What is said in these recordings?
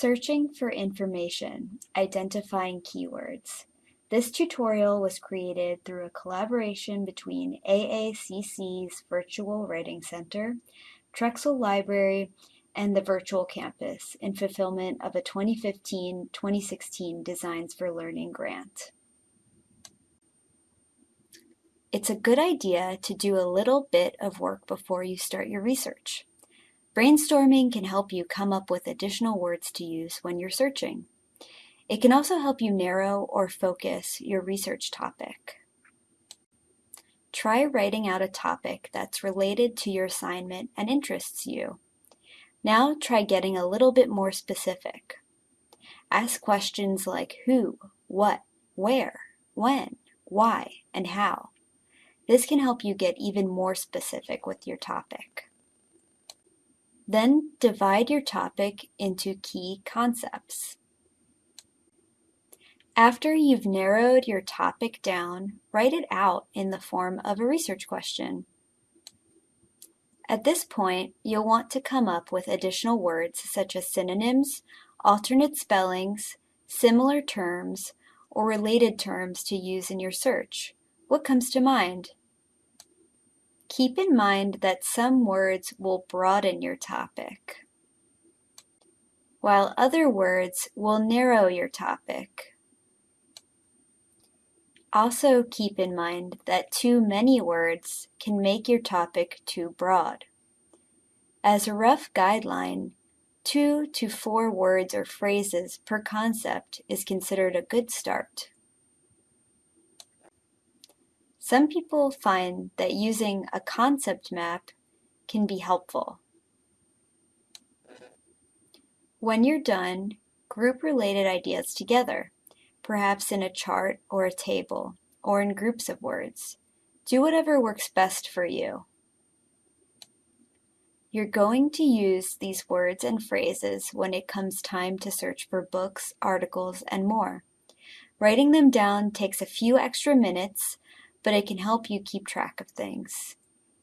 Searching for information, identifying keywords. This tutorial was created through a collaboration between AACC's Virtual Writing Center, Truxal Library, and the Virtual Campus in fulfillment of a 2015-2016 Designs for Learning grant. It's a good idea to do a little bit of work before you start your research. Brainstorming can help you come up with additional words to use when you're searching. It can also help you narrow or focus your research topic. Try writing out a topic that's related to your assignment and interests you. Now try getting a little bit more specific. Ask questions like who, what, where, when, why, and how. This can help you get even more specific with your topic. Then divide your topic into key concepts. After you've narrowed your topic down, write it out in the form of a research question. At this point, you'll want to come up with additional words such as synonyms, alternate spellings, similar terms, or related terms to use in your search. What comes to mind? Keep in mind that some words will broaden your topic, while other words will narrow your topic. Also keep in mind that too many words can make your topic too broad. As a rough guideline, two to four words or phrases per concept is considered a good start. Some people find that using a concept map can be helpful. When you're done, group related ideas together, perhaps in a chart or a table, or in groups of words. Do whatever works best for you. You're going to use these words and phrases when it comes time to search for books, articles, and more. Writing them down takes a few extra minutes, but it can help you keep track of things.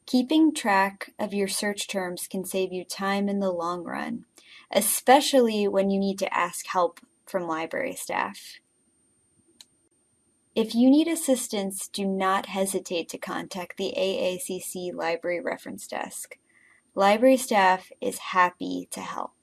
Keeping track of your search terms can save you time in the long run, especially when you need to ask help from library staff. If you need assistance, do not hesitate to contact the AACC Library Reference Desk. Library staff is happy to help.